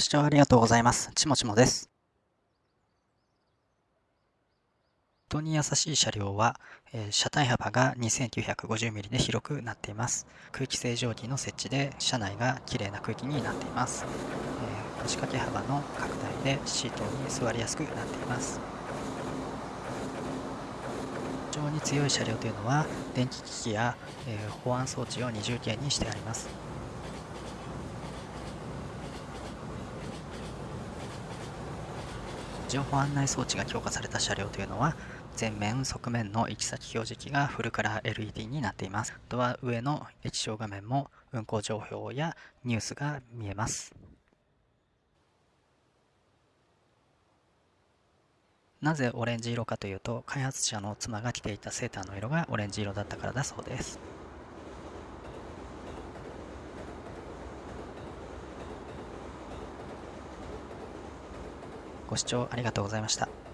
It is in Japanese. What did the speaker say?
視聴ありがとうございます。ちもちもです。人に優しい車両は、えー、車体幅が 2950mm で広くなっています。空気清浄機の設置で車内が綺麗な空気になっています。えー、腰掛け幅の拡大でシートに座りやすくなっています。非常に強い車両というのは電気機器や、えー、保安装置を二重形にしてあります。情報案内装置が強化された車両というのは前面、側面の行き先表示器がフルカラー LED になっています。ドア上の液晶画面も運行情報やニュースが見えます。なぜオレンジ色かというと、開発者の妻が着ていたセーターの色がオレンジ色だったからだそうです。ご視聴ありがとうございました。